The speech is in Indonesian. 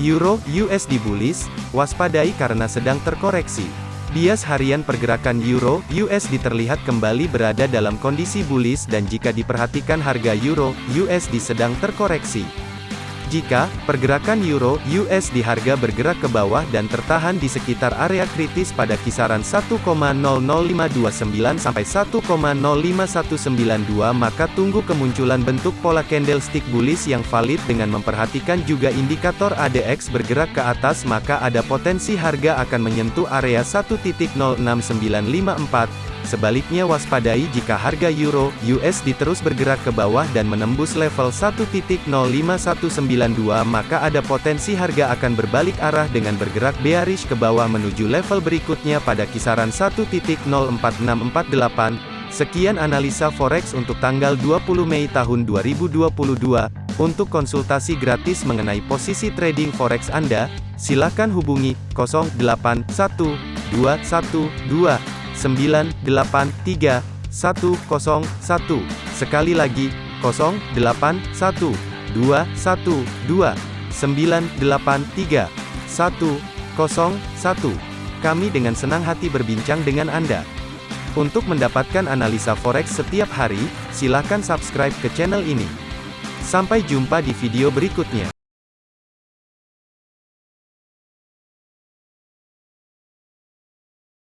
Euro USD bullish, waspadai karena sedang terkoreksi. Bias harian pergerakan Euro USD terlihat kembali berada dalam kondisi bullish dan jika diperhatikan harga Euro USD sedang terkoreksi. Jika pergerakan euro USD harga bergerak ke bawah dan tertahan di sekitar area kritis pada kisaran 1,00529 sampai 1,05192 maka tunggu kemunculan bentuk pola candlestick bullish yang valid dengan memperhatikan juga indikator ADX bergerak ke atas maka ada potensi harga akan menyentuh area 1.06954 Sebaliknya waspadai jika harga euro USD terus bergerak ke bawah dan menembus level 1.05192 maka ada potensi harga akan berbalik arah dengan bergerak bearish ke bawah menuju level berikutnya pada kisaran 1.04648. Sekian analisa forex untuk tanggal 20 Mei tahun 2022. Untuk konsultasi gratis mengenai posisi trading forex Anda, silakan hubungi 081212 983 101. Sekali lagi, 081 212 983 101. Kami dengan senang hati berbincang dengan Anda. Untuk mendapatkan analisa forex setiap hari, silakan subscribe ke channel ini. Sampai jumpa di video berikutnya.